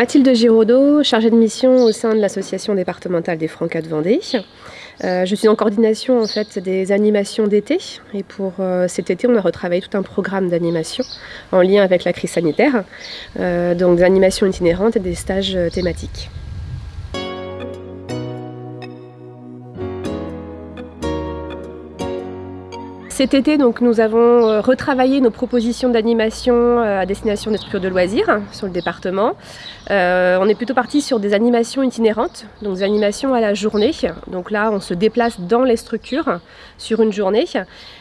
Mathilde Giraudot, chargée de mission au sein de l'association départementale des Francas de Vendée. Euh, je suis en coordination en fait des animations d'été et pour euh, cet été on a retravaillé tout un programme d'animation en lien avec la crise sanitaire, euh, donc des animations itinérantes et des stages thématiques. Cet été, donc, nous avons euh, retravaillé nos propositions d'animation euh, à destination des structures de loisirs sur le département. Euh, on est plutôt parti sur des animations itinérantes, donc des animations à la journée. Donc là, on se déplace dans les structures sur une journée.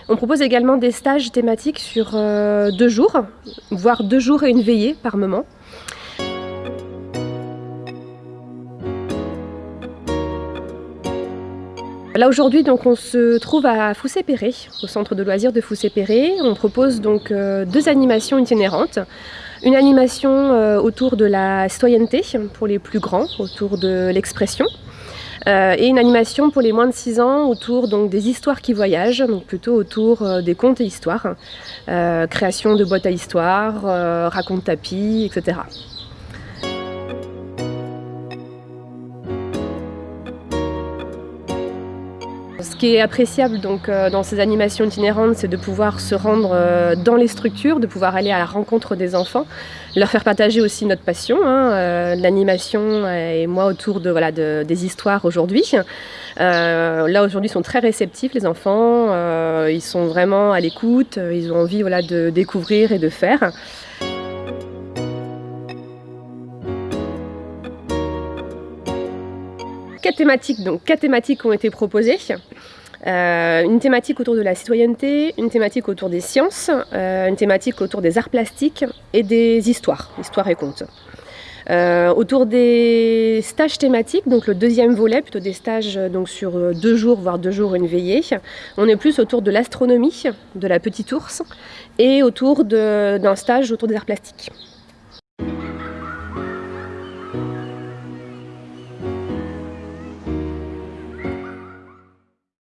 On propose également des stages thématiques sur deux jours, voire deux jours et une veillée par moment. Là aujourd'hui donc on se trouve à Foussé-Péré, au centre de loisirs de Foussé-Péré. On propose donc euh, deux animations itinérantes. Une animation euh, autour de la citoyenneté pour les plus grands, autour de l'expression. Euh, et une animation pour les moins de 6 ans autour donc, des histoires qui voyagent, donc plutôt autour des contes et histoires, création de boîtes à histoires, raconte tapis, etc. Ce qui est appréciable donc, euh, dans ces animations itinérantes, c'est de pouvoir se rendre euh, dans les structures, de pouvoir aller à la rencontre des enfants, leur faire partager aussi notre passion, hein, euh, l'animation et moi autour de, voilà, des histoires aujourd'hui. là aujourd'hui sont très réceptifs les enfants, ils sont vraiment à l'écoute, ils ont envie voilà, de découvrir et de faire. Quatre thématiques, donc ont été proposées. Euh, une thématique autour de la citoyenneté, une thématique autour des sciences, euh, une thématique autour des arts plastiques et des histoires, histoires et contes. Euh, autour des stages thématiques, donc le deuxième volet, plutôt des stages donc sur deux jours, voire deux jours, une veillée, on est plus autour de l'astronomie, de la petite ours, et autour d'un stage autour des arts plastiques.